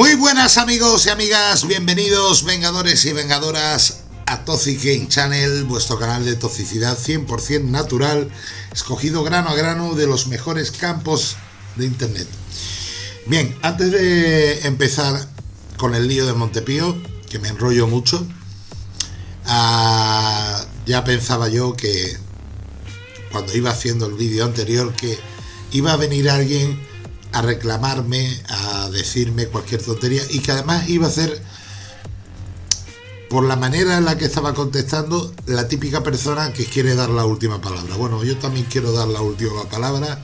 Muy buenas amigos y amigas, bienvenidos vengadores y vengadoras a Toxic Game Channel, vuestro canal de toxicidad 100% natural, escogido grano a grano de los mejores campos de internet. Bien, antes de empezar con el lío de Montepío, que me enrollo mucho, ah, ya pensaba yo que cuando iba haciendo el vídeo anterior que iba a venir alguien a reclamarme, a decirme cualquier tontería y que además iba a ser, por la manera en la que estaba contestando, la típica persona que quiere dar la última palabra. Bueno, yo también quiero dar la última palabra.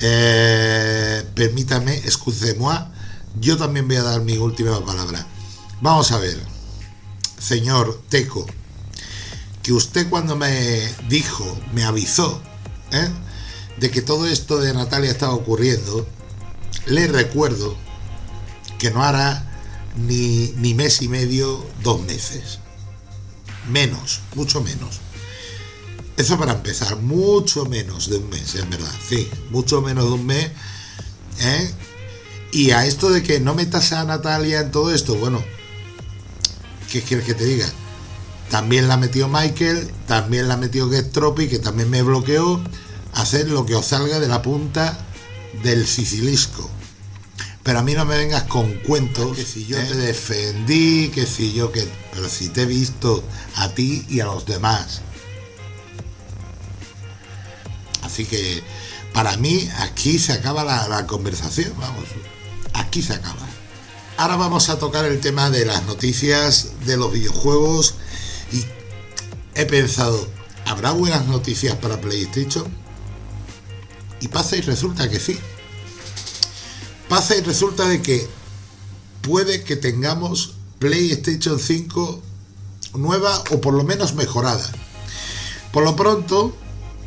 Eh, permítame, excusez-moi, yo también voy a dar mi última palabra. Vamos a ver, señor Teco, que usted cuando me dijo, me avisó, ¿eh? De que todo esto de Natalia estaba ocurriendo, le recuerdo que no hará ni, ni mes y medio, dos meses. Menos, mucho menos. Eso para empezar, mucho menos de un mes, en verdad. Sí, mucho menos de un mes. ¿eh? Y a esto de que no metas a Natalia en todo esto, bueno, ¿qué quieres que te diga? También la metió Michael, también la metió Tropi, que también me bloqueó. Hacer lo que os salga de la punta del sicilisco. Pero a mí no me vengas con cuentos que si yo te defendí, que si yo que... Pero si te he visto a ti y a los demás. Así que para mí aquí se acaba la, la conversación, vamos. Aquí se acaba. Ahora vamos a tocar el tema de las noticias de los videojuegos y he pensado, ¿habrá buenas noticias para PlayStation? Y pasa y resulta que sí. Pasa y resulta de que puede que tengamos PlayStation 5 nueva o por lo menos mejorada. Por lo pronto,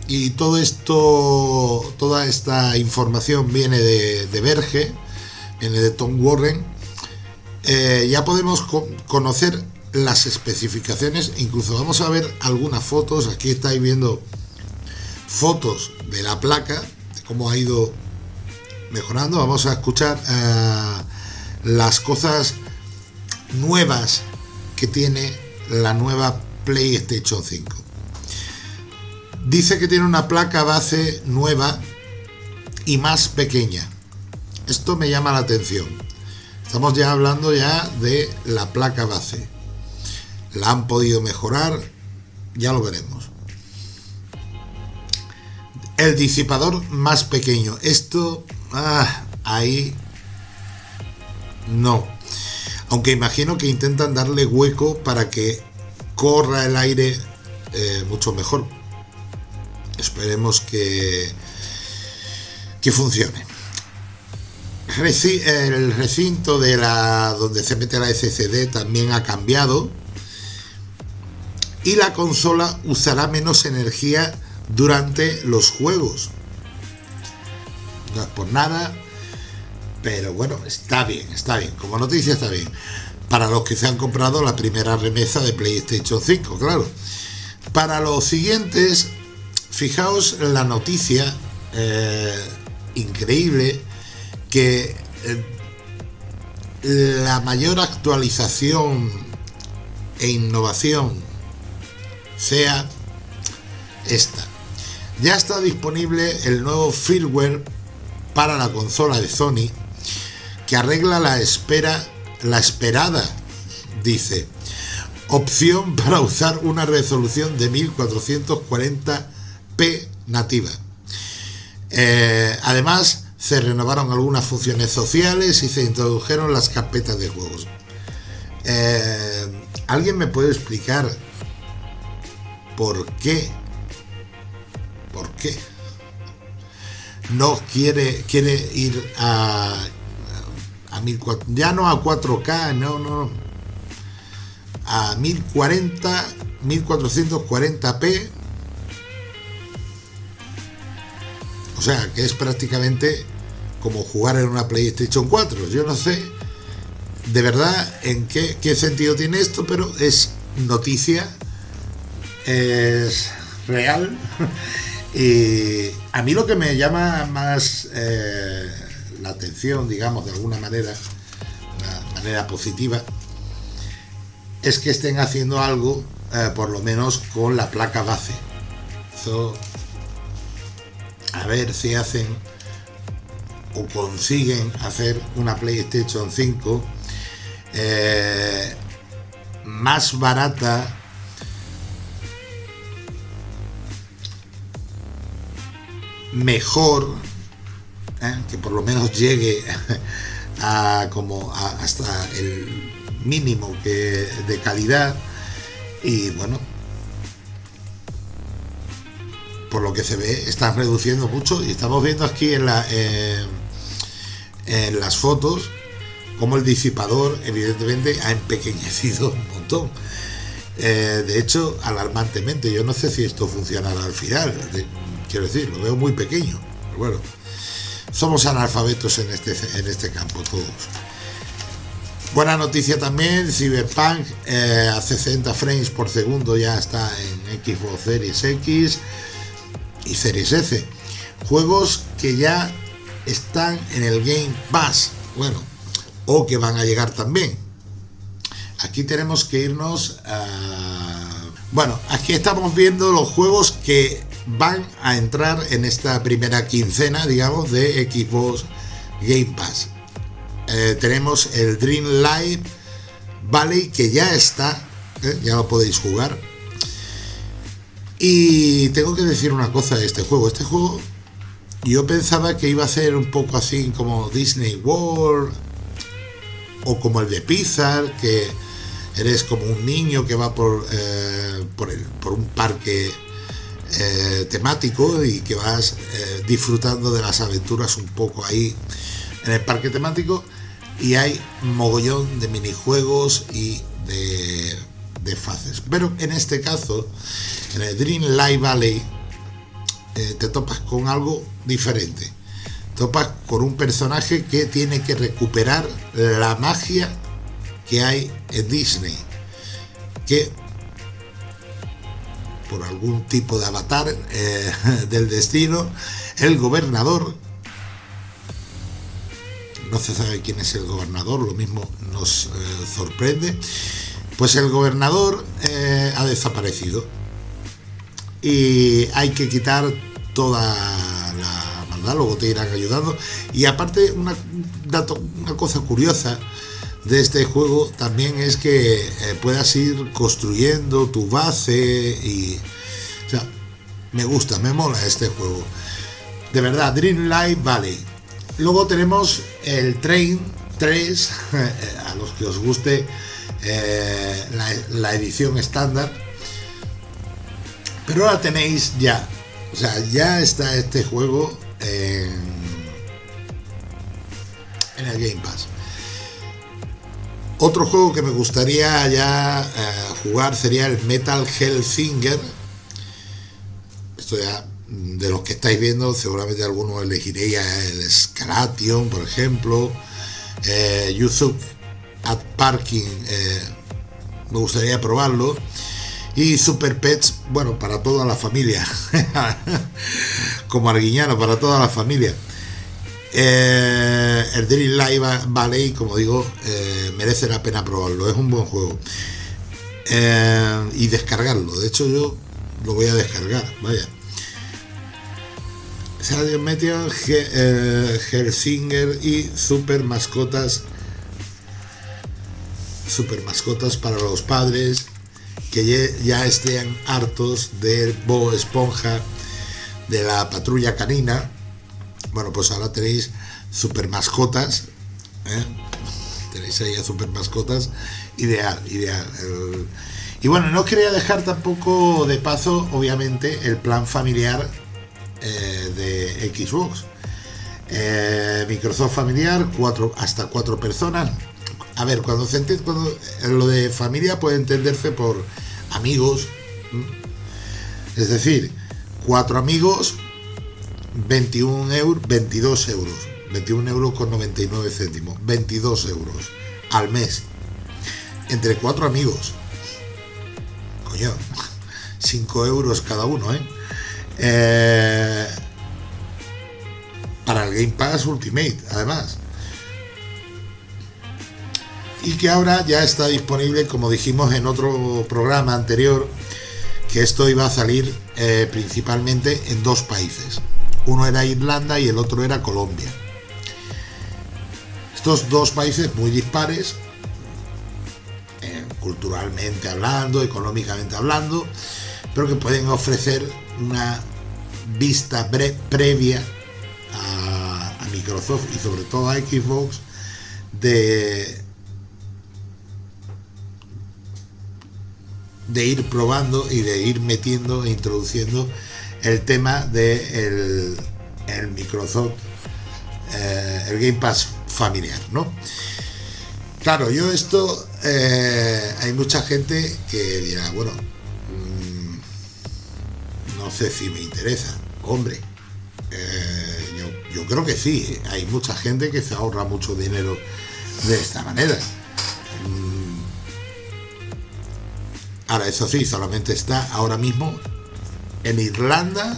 y todo esto, toda esta información viene de, de Verge, viene de Tom Warren, eh, ya podemos conocer las especificaciones, incluso vamos a ver algunas fotos, aquí estáis viendo fotos de la placa, cómo ha ido mejorando. Vamos a escuchar eh, las cosas nuevas que tiene la nueva PlayStation 5. Dice que tiene una placa base nueva y más pequeña. Esto me llama la atención. Estamos ya hablando ya de la placa base. La han podido mejorar, ya lo veremos. El disipador más pequeño. Esto Ah, ahí no. Aunque imagino que intentan darle hueco para que corra el aire eh, mucho mejor. Esperemos que, que funcione. El recinto de la donde se mete la SSD también ha cambiado y la consola usará menos energía durante los juegos no es por nada, pero bueno, está bien, está bien, como noticia está bien. Para los que se han comprado la primera remesa de PlayStation 5, claro. Para los siguientes, fijaos la noticia eh, increíble que eh, la mayor actualización e innovación sea esta. Ya está disponible el nuevo firmware para la consola de Sony que arregla la espera, la esperada, dice, opción para usar una resolución de 1440p nativa. Eh, además, se renovaron algunas funciones sociales y se introdujeron las carpetas de juegos. Eh, ¿Alguien me puede explicar por qué? ¿Por qué? no quiere, quiere ir a, a ya no a 4K, no, no, a 1040, 1440p. O sea, que es prácticamente como jugar en una PlayStation 4. Yo no sé de verdad en qué, qué sentido tiene esto, pero es noticia, es real Y a mí lo que me llama más eh, la atención, digamos, de alguna manera, manera positiva es que estén haciendo algo, eh, por lo menos con la placa base. a ver si hacen o consiguen hacer una PlayStation 5 eh, más barata mejor ¿eh? que por lo menos llegue a como hasta el mínimo que de calidad. Y bueno por lo que se ve están reduciendo mucho. Y estamos viendo aquí en la en las fotos como el disipador evidentemente ha empequeñecido un montón. Eh, de hecho alarmantemente yo no sé si esto funcionará al final quiero decir lo veo muy pequeño pero bueno somos analfabetos en este en este campo todos buena noticia también Cyberpunk eh, a 60 frames por segundo ya está en Xbox Series X y Series S juegos que ya están en el Game Pass. Bueno, o que van a llegar también. Aquí tenemos que irnos a... Bueno, aquí estamos viendo los juegos que van a entrar en esta primera quincena, digamos, de Xbox Game Pass. Eh, tenemos el Dream Light Valley, que ya está, eh, ya lo podéis jugar. Y tengo que decir una cosa de este juego. Este juego yo pensaba que iba a ser un poco así como Disney World o como el de Pixar, que eres como un niño que va por, eh, por, un parque eh, temático y que vas eh, disfrutando de las aventuras un poco ahí en el parque temático y hay mogollón de minijuegos y de, de fases. Pero en este caso, en el Dream Light Valley, te topas con algo diferente. Topas con un personaje que tiene que recuperar la magia que hay en Disney. Que por algún tipo de avatar eh, del destino, el gobernador, no se sabe quién es el gobernador, lo mismo nos eh, sorprende, pues el gobernador eh, ha desaparecido. Y hay que quitar toda la maldad, luego te irán ayudando. Y aparte, una, dato, una cosa curiosa de este juego también es que eh, puedas ir construyendo tu base y... Me gusta, me mola este juego. De verdad, Dream Light Valley. Luego tenemos el Train 3, a los que os guste eh, la, edición estándar. Pero ahora tenéis ya o sea, ya está este juego en, el Game Pass. Otro juego que me gustaría ya eh, jugar sería el Metal Hellsinger. Esto ya, de los que estáis viendo, seguramente alguno elegiría el Scalation, por ejemplo. Eh, YouTube at Parking, eh, me gustaría probarlo y Super Pets, bueno, para toda la familia, como Arguiñano, para toda la familia. Eh, el Dream Live Valley, como digo, eh, merece la pena probarlo, es un buen juego. Eh, y descargarlo, de hecho yo lo voy a descargar, vaya. Sadio Meteor, Helsinger y Super Mascotas. Super Mascotas para los padres que ya estén hartos del Bo Esponja, de la patrulla canina. Bueno, pues ahora tenéis super mascotas. ¿eh? Tenéis ahí a super mascotas. Ideal, ideal. Y bueno, no quería dejar tampoco de paso, obviamente, el plan familiar eh, de Xbox. Eh, Microsoft familiar, cuatro, hasta cuatro personas, a ver, cuando se entiende, cuando, lo de familia puede entenderse por amigos, es decir, cuatro amigos, 21 euros, 22 euros, 21 euros con 99 céntimos, 22 euros al mes, entre cuatro amigos, coño, 5 euros cada uno, ¿eh? ¿eh? para el Game Pass Ultimate, además. y que ahora ya está disponible, como dijimos en otro programa anterior, que esto iba a salir eh, principalmente en dos países. Uno era Irlanda y el otro era Colombia. Estos dos países muy dispares, eh, culturalmente hablando, económicamente hablando, pero que pueden ofrecer una vista previa a, a Microsoft y sobre todo a Xbox de de ir probando y de ir metiendo e introduciendo el tema de el, Microsoft, eh, el Game Pass familiar, ¿no? Claro, yo esto, eh, hay mucha gente que dirá, bueno, mm, no sé si me interesa. Hombre, eh, yo, yo creo que sí, hay mucha gente que se ahorra mucho dinero de esta manera. Ahora, eso sí, solamente está ahora mismo en Irlanda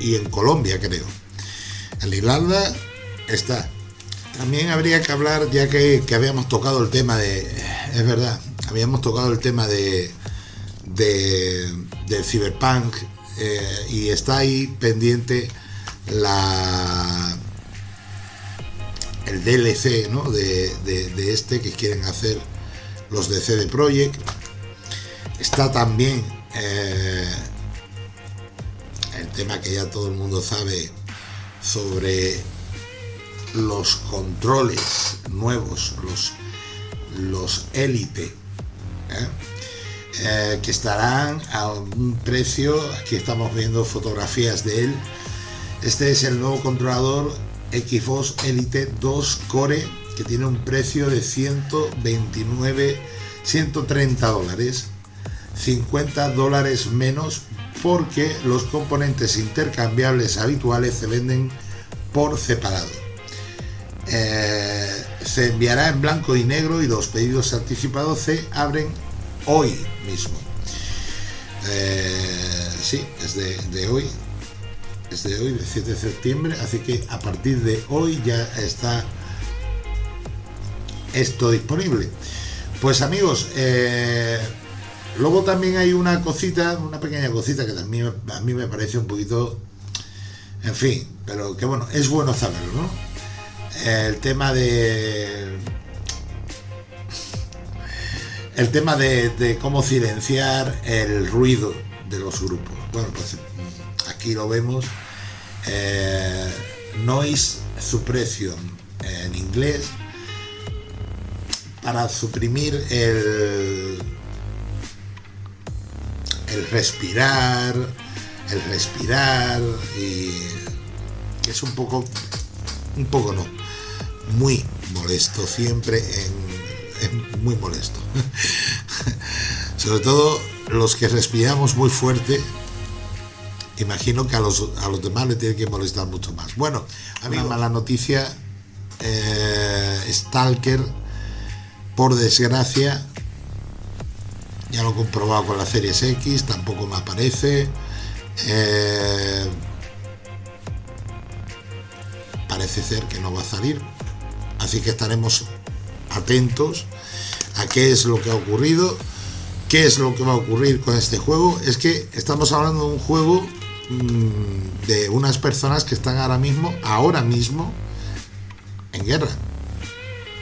y en Colombia, creo. En Irlanda está. También habría que hablar, ya que, habíamos tocado el tema de. Es verdad, habíamos tocado el tema de. de del Cyberpunk eh, y está ahí pendiente la el DLC ¿no? de, de, este que quieren hacer los de CD Projekt Está también eh, tema que ya todo el mundo sabe sobre los controles nuevos, los, los élite, ¿eh? Eh, que estarán a un precio, aquí estamos viendo fotografías de él. Este es el nuevo controlador Xbox Elite 2 Core que tiene un precio de 129, 130 dólares 50 dólares menos porque los componentes intercambiables habituales se venden por separado. Eh, se enviará en blanco y negro y los pedidos anticipados se abren hoy mismo. Eh, sí, es de, hoy, es de hoy, de 7 de septiembre, así que a partir de hoy ya está esto disponible. Pues amigos, eh, Luego también hay una cosita, una pequeña cosita que también a mí me parece un poquito, en fin, pero que bueno, es bueno saberlo, ¿no? El tema de... El tema de, cómo silenciar el ruido de los grupos. Bueno, pues aquí lo vemos. Eh, noise suppression en inglés para suprimir el el respirar, el respirar y es un poco, un poco no, muy molesto, siempre en, muy molesto. Sobre todo los que respiramos muy fuerte, imagino que a los, a los demás le tiene que molestar mucho más. Bueno, a mí mala noticia, eh, Stalker, por desgracia, ya lo he comprobado con la Series X, tampoco me aparece. Eh, parece ser que no va a salir. Así que estaremos atentos a qué es lo que ha ocurrido, qué es lo que va a ocurrir con este juego. Es que estamos hablando de un juego mm, de unas personas que están ahora mismo, ahora mismo, en guerra.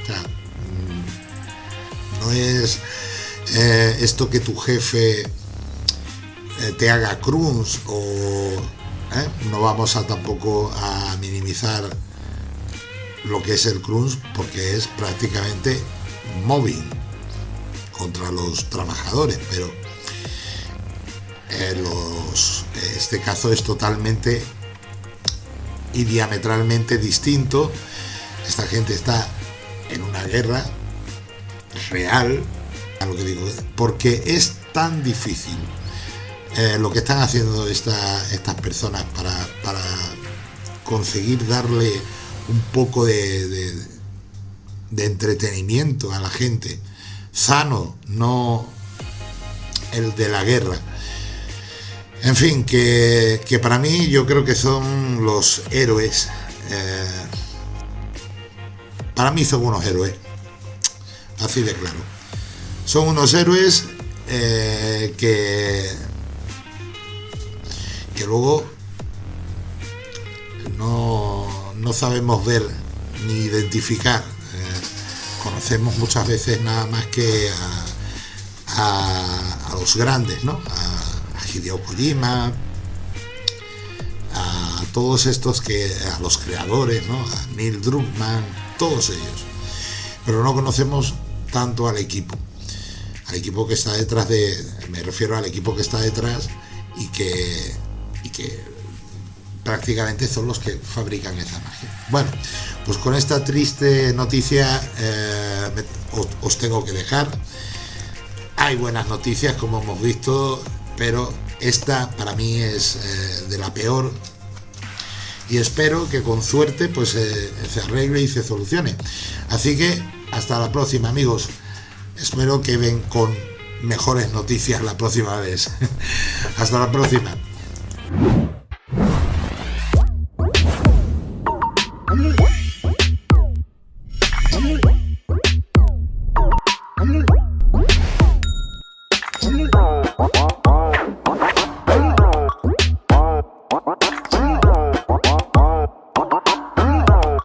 O sea, mm, no es eh, esto que tu jefe eh, te haga cruz o eh, no vamos a tampoco a minimizar lo que es el crunch porque es prácticamente móvil contra los trabajadores pero este caso es totalmente y diametralmente distinto. Esta gente está en una guerra real lo que digo, porque es tan difícil eh, lo que están haciendo estas personas para, conseguir darle un poco de, entretenimiento a la gente, sano, no el de la guerra. En fin, que, para mí yo creo que son los héroes. Eh, para mí son unos héroes. así de claro. Son unos héroes eh, que, que luego no, no sabemos ver ni identificar. Eh, conocemos muchas veces nada más que a, a, los grandes, ¿no? A, a Hideo Kojima, a todos estos que, a los creadores, ¿no? A Neil Druckmann, todos ellos. Pero no conocemos tanto al equipo. Al equipo que está detrás de. Me refiero al equipo que está detrás y que. y que prácticamente son los que fabrican esa magia. Bueno, pues con esta triste noticia eh, os, tengo que dejar. Hay buenas noticias, como hemos visto, pero esta para mí es eh, de la peor y espero que con suerte pues eh, se arregle y se solucione. Así que hasta la próxima amigos. Espero que ven con mejores noticias la próxima vez. hasta la próxima.